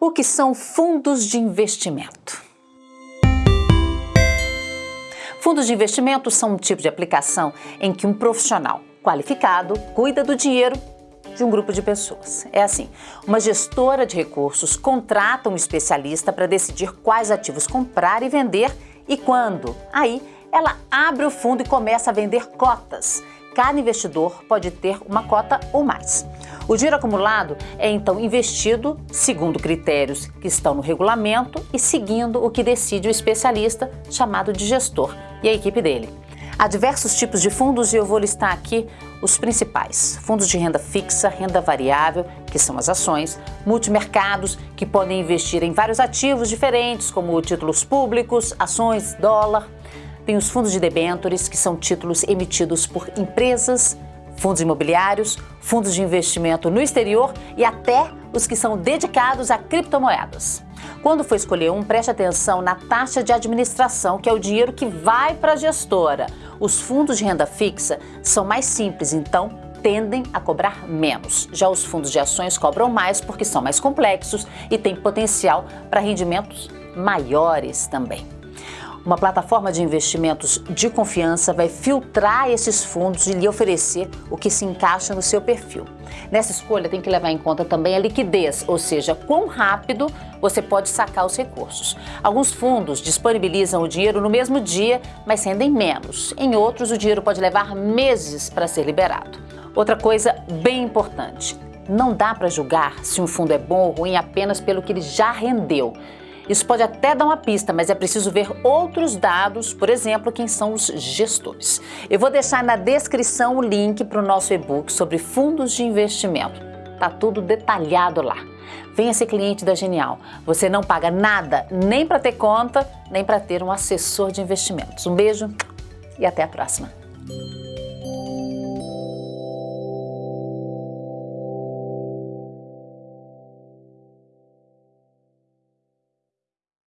O que são fundos de investimento? Fundos de investimento são um tipo de aplicação em que um profissional qualificado cuida do dinheiro de um grupo de pessoas. É assim, uma gestora de recursos contrata um especialista para decidir quais ativos comprar e vender e quando. Aí, ela abre o fundo e começa a vender cotas. Cada investidor pode ter uma cota ou mais. O dinheiro acumulado é então investido segundo critérios que estão no regulamento e seguindo o que decide o especialista, chamado de gestor, e a equipe dele. Há diversos tipos de fundos e eu vou listar aqui os principais. Fundos de renda fixa, renda variável, que são as ações, multimercados, que podem investir em vários ativos diferentes, como títulos públicos, ações, dólar. Tem os fundos de debêntures, que são títulos emitidos por empresas, fundos imobiliários, fundos de investimento no exterior e até os que são dedicados a criptomoedas. Quando for escolher um, preste atenção na taxa de administração, que é o dinheiro que vai para a gestora. Os fundos de renda fixa são mais simples, então tendem a cobrar menos. Já os fundos de ações cobram mais porque são mais complexos e têm potencial para rendimentos maiores também. Uma plataforma de investimentos de confiança vai filtrar esses fundos e lhe oferecer o que se encaixa no seu perfil. Nessa escolha tem que levar em conta também a liquidez, ou seja, quão rápido você pode sacar os recursos. Alguns fundos disponibilizam o dinheiro no mesmo dia, mas rendem menos. Em outros, o dinheiro pode levar meses para ser liberado. Outra coisa bem importante, não dá para julgar se um fundo é bom ou ruim apenas pelo que ele já rendeu. Isso pode até dar uma pista, mas é preciso ver outros dados, por exemplo, quem são os gestores. Eu vou deixar na descrição o link para o nosso e-book sobre fundos de investimento. Tá tudo detalhado lá. Venha ser cliente da Genial. Você não paga nada, nem para ter conta, nem para ter um assessor de investimentos. Um beijo e até a próxima.